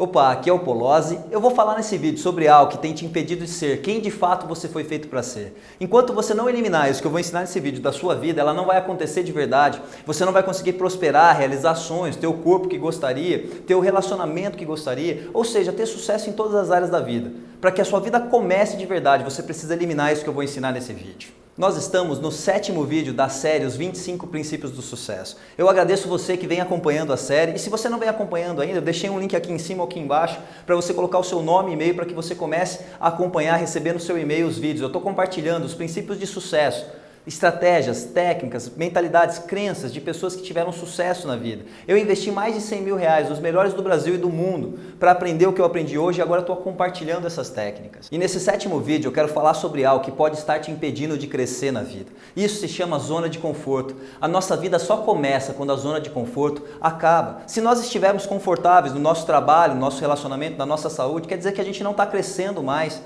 Opa, aqui é o Polozzi. Eu vou falar nesse vídeo sobre algo que tem te impedido de ser quem de fato você foi feito para ser. Enquanto você não eliminar isso que eu vou ensinar nesse vídeo da sua vida, ela não vai acontecer de verdade. Você não vai conseguir prosperar, realizar sonhos, ter o corpo que gostaria, ter o relacionamento que gostaria, ou seja, ter sucesso em todas as áreas da vida. Para que a sua vida comece de verdade, você precisa eliminar isso que eu vou ensinar nesse vídeo. Nós estamos no sétimo vídeo da série Os 25 Princípios do Sucesso. Eu agradeço você que vem acompanhando a série e se você não vem acompanhando ainda, eu deixei um link aqui em cima ou aqui embaixo para você colocar o seu nome e e-mail para que você comece a acompanhar, receber no seu e-mail os vídeos. Eu estou compartilhando os princípios de sucesso, estratégias, técnicas, mentalidades, crenças de pessoas que tiveram sucesso na vida. Eu investi mais de 100 mil reais, os melhores do Brasil e do mundo, para aprender o que eu aprendi hoje e agora estou compartilhando essas técnicas. E nesse sétimo vídeo eu quero falar sobre algo que pode estar te impedindo de crescer na vida. Isso se chama zona de conforto. A nossa vida só começa quando a zona de conforto acaba. Se nós estivermos confortáveis no nosso trabalho, no nosso relacionamento, na nossa saúde, quer dizer que a gente não está crescendo mais.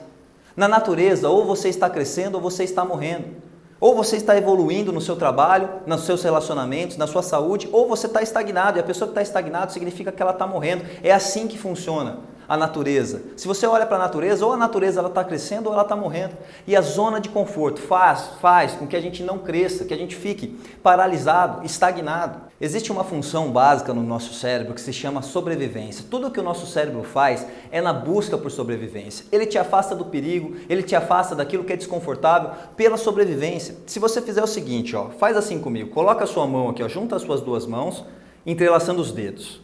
Na natureza, ou você está crescendo ou você está morrendo. Ou você está evoluindo no seu trabalho, nos seus relacionamentos, na sua saúde, ou você está estagnado. E a pessoa que está estagnada significa que ela está morrendo. É assim que funciona a natureza. Se você olha para a natureza, ou a natureza ela está crescendo ou ela está morrendo. E a zona de conforto faz, faz com que a gente não cresça, que a gente fique paralisado, estagnado. Existe uma função básica no nosso cérebro que se chama sobrevivência. Tudo que o nosso cérebro faz é na busca por sobrevivência. Ele te afasta do perigo, ele te afasta daquilo que é desconfortável pela sobrevivência. Se você fizer o seguinte, ó, faz assim comigo, coloca a sua mão aqui, ó, junta as suas duas mãos, entrelaçando os dedos.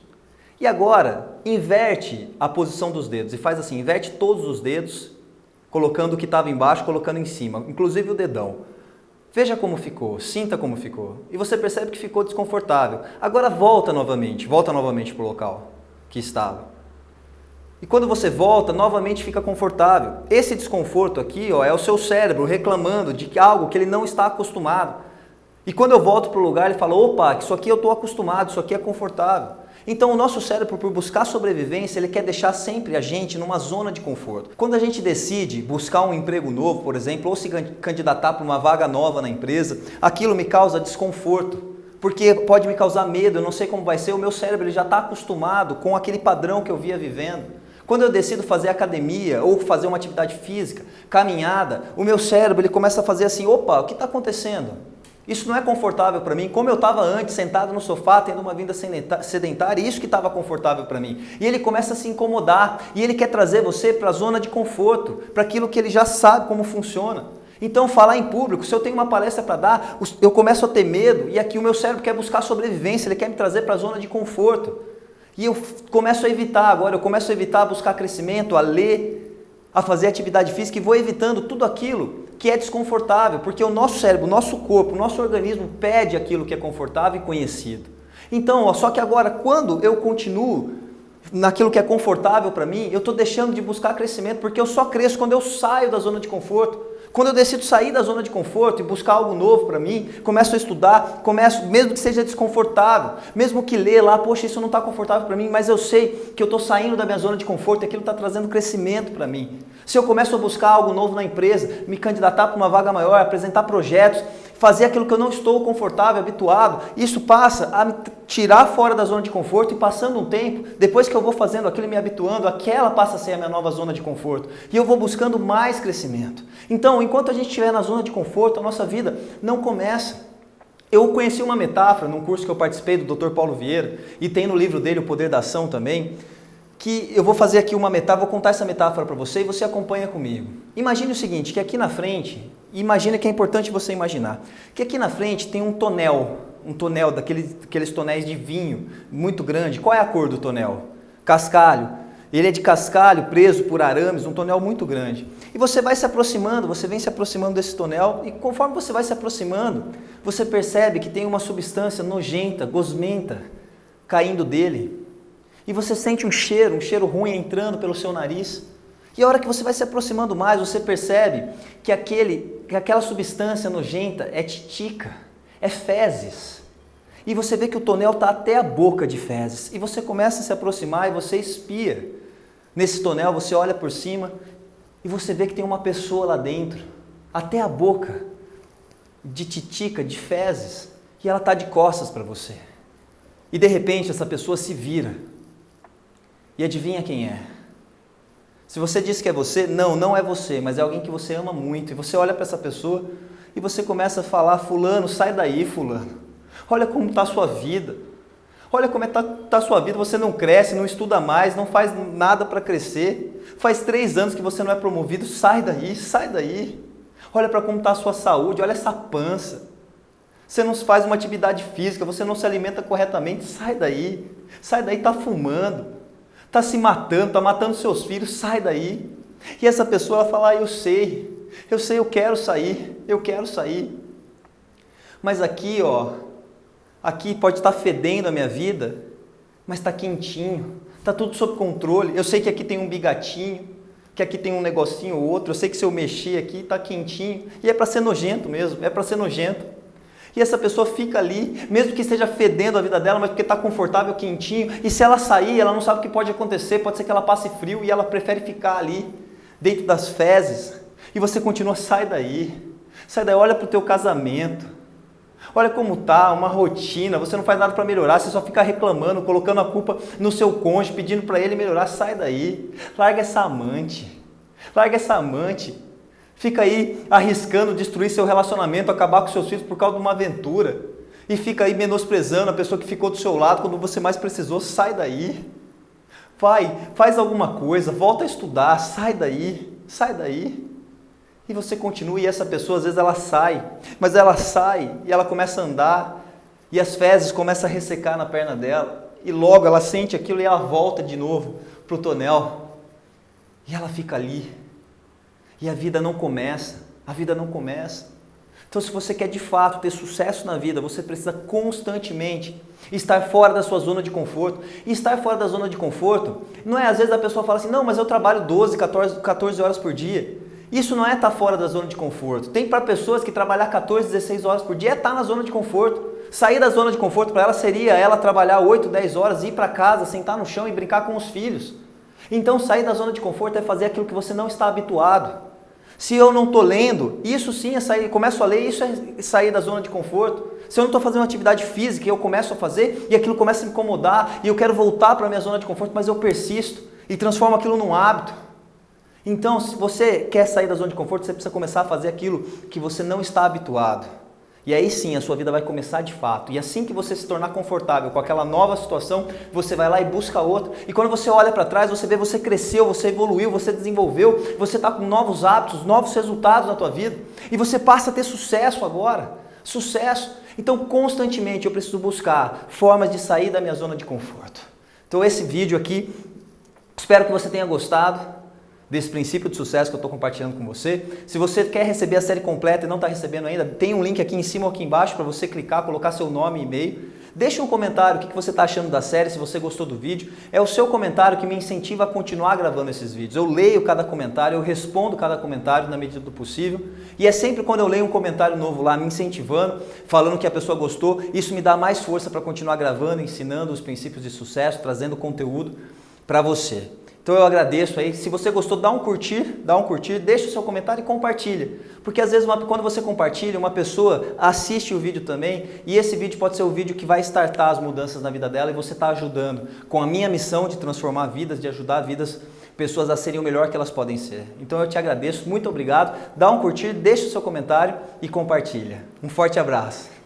E agora, inverte a posição dos dedos e faz assim, inverte todos os dedos, colocando o que estava embaixo, colocando em cima, inclusive o dedão. Veja como ficou, sinta como ficou. E você percebe que ficou desconfortável. Agora volta novamente, volta novamente para o local que estava. E quando você volta, novamente fica confortável. Esse desconforto aqui ó, é o seu cérebro reclamando de algo que ele não está acostumado. E quando eu volto para o lugar, ele fala, opa, isso aqui eu estou acostumado, isso aqui é confortável. Então o nosso cérebro, por buscar sobrevivência, ele quer deixar sempre a gente numa zona de conforto. Quando a gente decide buscar um emprego novo, por exemplo, ou se candidatar para uma vaga nova na empresa, aquilo me causa desconforto. Porque pode me causar medo, eu não sei como vai ser, o meu cérebro ele já está acostumado com aquele padrão que eu via vivendo. Quando eu decido fazer academia ou fazer uma atividade física, caminhada, o meu cérebro ele começa a fazer assim, opa, o que está acontecendo? Isso não é confortável para mim, como eu estava antes, sentado no sofá, tendo uma vida sedentária, isso que estava confortável para mim. E ele começa a se incomodar, e ele quer trazer você para a zona de conforto, para aquilo que ele já sabe como funciona. Então, falar em público, se eu tenho uma palestra para dar, eu começo a ter medo, e aqui o meu cérebro quer buscar sobrevivência, ele quer me trazer para a zona de conforto. E eu começo a evitar agora, eu começo a evitar buscar crescimento, a ler, a fazer atividade física e vou evitando tudo aquilo que é desconfortável, porque o nosso cérebro, o nosso corpo, o nosso organismo pede aquilo que é confortável e conhecido. Então, ó, só que agora, quando eu continuo naquilo que é confortável para mim, eu estou deixando de buscar crescimento, porque eu só cresço quando eu saio da zona de conforto. Quando eu decido sair da zona de conforto e buscar algo novo para mim, começo a estudar, começo, mesmo que seja desconfortável, mesmo que ler lá, poxa, isso não está confortável para mim, mas eu sei que eu estou saindo da minha zona de conforto e aquilo está trazendo crescimento para mim. Se eu começo a buscar algo novo na empresa, me candidatar para uma vaga maior, apresentar projetos, fazer aquilo que eu não estou confortável, habituado, isso passa a me tirar fora da zona de conforto e passando um tempo, depois que eu vou fazendo aquilo e me habituando, aquela passa a ser a minha nova zona de conforto. E eu vou buscando mais crescimento. Então, enquanto a gente estiver na zona de conforto, a nossa vida não começa. Eu conheci uma metáfora num curso que eu participei do Dr. Paulo Vieira e tem no livro dele O Poder da Ação também, que eu vou fazer aqui uma metáfora, vou contar essa metáfora para você e você acompanha comigo. Imagine o seguinte, que aqui na frente, imagina que é importante você imaginar, que aqui na frente tem um tonel, um tonel daqueles, daqueles tonéis de vinho muito grande. Qual é a cor do tonel? Cascalho. Ele é de cascalho, preso por arames, um tonel muito grande. E você vai se aproximando, você vem se aproximando desse tonel e conforme você vai se aproximando, você percebe que tem uma substância nojenta, gosmenta, caindo dele e você sente um cheiro, um cheiro ruim entrando pelo seu nariz. E a hora que você vai se aproximando mais, você percebe que, aquele, que aquela substância nojenta é titica, é fezes. E você vê que o tonel está até a boca de fezes. E você começa a se aproximar e você espia. Nesse tonel você olha por cima e você vê que tem uma pessoa lá dentro, até a boca, de titica, de fezes. E ela está de costas para você. E de repente essa pessoa se vira E adivinha quem é? Se você diz que é você, não, não é você, mas é alguém que você ama muito. E você olha para essa pessoa e você começa a falar, fulano, sai daí, fulano. Olha como está a sua vida. Olha como está tá a sua vida, você não cresce, não estuda mais, não faz nada para crescer. Faz três anos que você não é promovido, sai daí, sai daí. Olha para como está a sua saúde, olha essa pança. Você não faz uma atividade física, você não se alimenta corretamente, sai daí. Sai daí, está fumando, está se matando, está matando seus filhos, sai daí. E essa pessoa ela fala, ah, eu sei, eu sei, eu quero sair, eu quero sair. Mas aqui, ó, aqui pode estar fedendo a minha vida, mas está quentinho, está tudo sob controle. Eu sei que aqui tem um bigatinho, que aqui tem um negocinho ou outro, eu sei que se eu mexer aqui está quentinho, e é para ser nojento mesmo, é para ser nojento. E essa pessoa fica ali, mesmo que esteja fedendo a vida dela, mas porque está confortável, quentinho, e se ela sair, ela não sabe o que pode acontecer, pode ser que ela passe frio e ela prefere ficar ali, dentro das fezes, e você continua, sai daí, sai daí, olha para o teu casamento, olha como tá, uma rotina, você não faz nada para melhorar, você só fica reclamando, colocando a culpa no seu cônjuge, pedindo para ele melhorar, sai daí, larga essa amante, larga essa amante, Fica aí arriscando destruir seu relacionamento, acabar com seus filhos por causa de uma aventura. E fica aí menosprezando a pessoa que ficou do seu lado quando você mais precisou. Sai daí. Vai, faz alguma coisa, volta a estudar, sai daí, sai daí. E você continua e essa pessoa às vezes ela sai, mas ela sai e ela começa a andar e as fezes começam a ressecar na perna dela. E logo ela sente aquilo e ela volta de novo para o tonel. E ela fica ali, e a vida não começa, a vida não começa. Então, se você quer de fato ter sucesso na vida, você precisa constantemente estar fora da sua zona de conforto. E estar fora da zona de conforto não é às vezes a pessoa fala assim: não, mas eu trabalho 12, 14, 14 horas por dia. Isso não é estar fora da zona de conforto. Tem para pessoas que trabalhar 14, 16 horas por dia é estar na zona de conforto. Sair da zona de conforto para ela seria ela trabalhar 8, 10 horas, ir para casa, sentar no chão e brincar com os filhos. Então, sair da zona de conforto é fazer aquilo que você não está habituado. Se eu não estou lendo, isso sim é sair, começo a ler, isso é sair da zona de conforto. Se eu não estou fazendo atividade física eu começo a fazer e aquilo começa a me incomodar e eu quero voltar para a minha zona de conforto, mas eu persisto e transformo aquilo num hábito. Então, se você quer sair da zona de conforto, você precisa começar a fazer aquilo que você não está habituado. E aí sim a sua vida vai começar de fato. E assim que você se tornar confortável com aquela nova situação, você vai lá e busca outra. E quando você olha para trás, você vê você cresceu, você evoluiu, você desenvolveu, você está com novos hábitos, novos resultados na tua vida. E você passa a ter sucesso agora. Sucesso. Então constantemente eu preciso buscar formas de sair da minha zona de conforto. Então esse vídeo aqui, espero que você tenha gostado desse princípio de sucesso que eu estou compartilhando com você. Se você quer receber a série completa e não está recebendo ainda, tem um link aqui em cima ou aqui embaixo para você clicar, colocar seu nome e e-mail. Deixe um comentário o que você está achando da série, se você gostou do vídeo. É o seu comentário que me incentiva a continuar gravando esses vídeos. Eu leio cada comentário, eu respondo cada comentário na medida do possível. E é sempre quando eu leio um comentário novo lá, me incentivando, falando que a pessoa gostou, isso me dá mais força para continuar gravando, ensinando os princípios de sucesso, trazendo conteúdo para você. Então eu agradeço aí. Se você gostou, dá um curtir, dá um curtir, deixa o seu comentário e compartilha. Porque às vezes uma, quando você compartilha, uma pessoa assiste o vídeo também e esse vídeo pode ser o vídeo que vai startar as mudanças na vida dela e você está ajudando com a minha missão de transformar vidas, de ajudar vidas, pessoas a serem o melhor que elas podem ser. Então eu te agradeço, muito obrigado. Dá um curtir, deixa o seu comentário e compartilha. Um forte abraço.